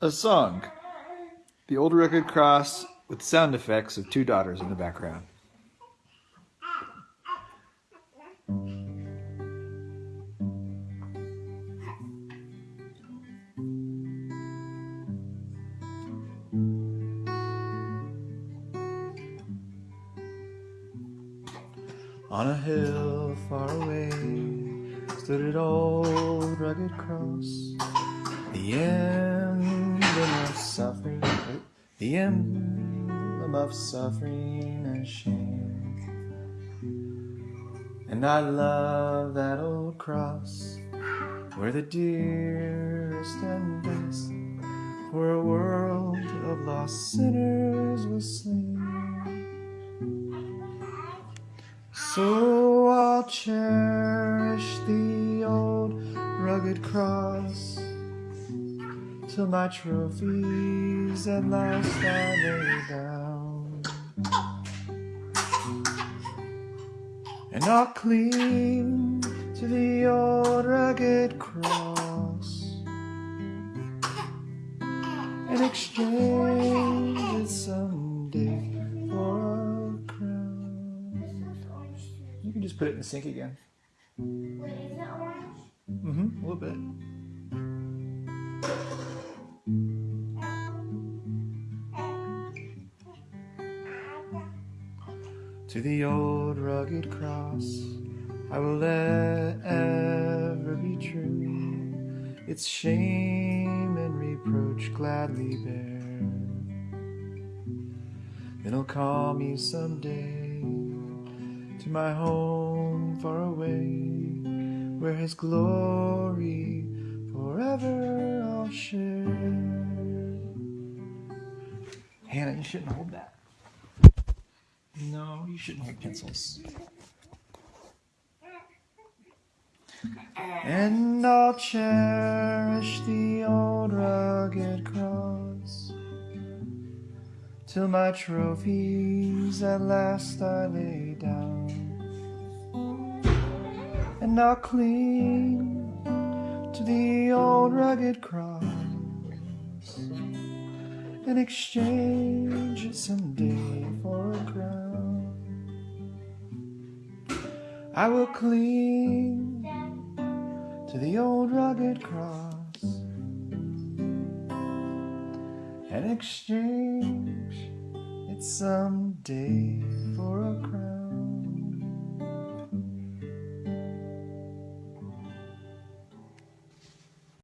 A song. The old rugged cross with sound effects of two daughters in the background. On a hill far away stood an old rugged cross, the emblem of suffering, the emblem of suffering and shame. And I love that old cross where the dearest and best for a world of lost sinners was slain. So I'll cherish the old rugged cross till my trophies at last I lay down. And I'll cling to the old rugged cross and exchange it someday for a crown. You can just put it in the sink again. Wait, is that orange? Mm-hmm, a little bit. To the old rugged cross, I will ever be true. Its shame and reproach gladly bear. Then he'll call me someday to my home far away, where his glory forever I'll share. Hannah, you shouldn't hold that. No, you shouldn't hold pencils. And I'll cherish the old rugged cross till my trophies at last I lay down. And I'll cling to the old rugged cross and exchange it someday for a crown. I will cling to the old rugged cross and exchange it someday for a crown.